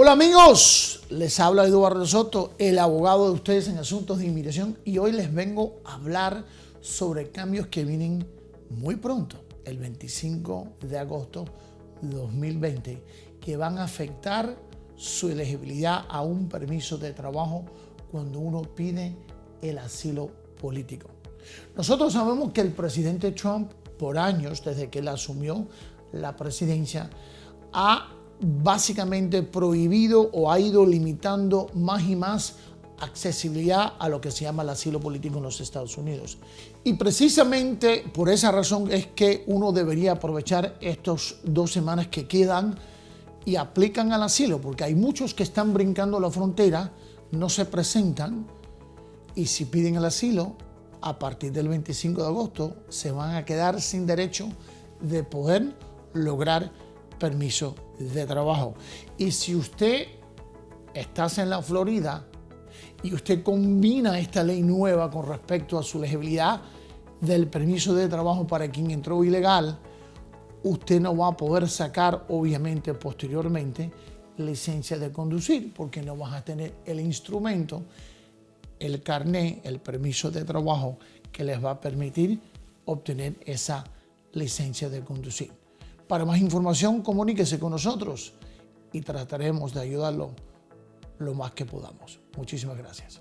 Hola amigos, les habla Eduardo Soto, el abogado de ustedes en asuntos de inmigración y hoy les vengo a hablar sobre cambios que vienen muy pronto, el 25 de agosto de 2020, que van a afectar su elegibilidad a un permiso de trabajo cuando uno pide el asilo político. Nosotros sabemos que el presidente Trump, por años, desde que él asumió la presidencia, ha básicamente prohibido o ha ido limitando más y más accesibilidad a lo que se llama el asilo político en los Estados Unidos. Y precisamente por esa razón es que uno debería aprovechar estas dos semanas que quedan y aplican al asilo, porque hay muchos que están brincando la frontera, no se presentan y si piden el asilo, a partir del 25 de agosto se van a quedar sin derecho de poder lograr permiso de trabajo. Y si usted está en la Florida y usted combina esta ley nueva con respecto a su legibilidad del permiso de trabajo para quien entró ilegal, usted no va a poder sacar, obviamente, posteriormente, licencia de conducir, porque no vas a tener el instrumento, el carné, el permiso de trabajo que les va a permitir obtener esa licencia de conducir. Para más información, comuníquese con nosotros y trataremos de ayudarlo lo más que podamos. Muchísimas gracias.